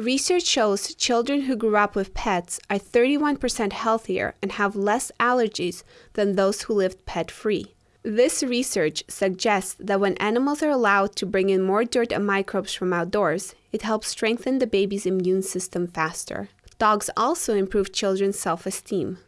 Research shows children who grew up with pets are 31% healthier and have less allergies than those who lived pet free. This research suggests that when animals are allowed to bring in more dirt and microbes from outdoors, it helps strengthen the baby's immune system faster. Dogs also improve children's self esteem.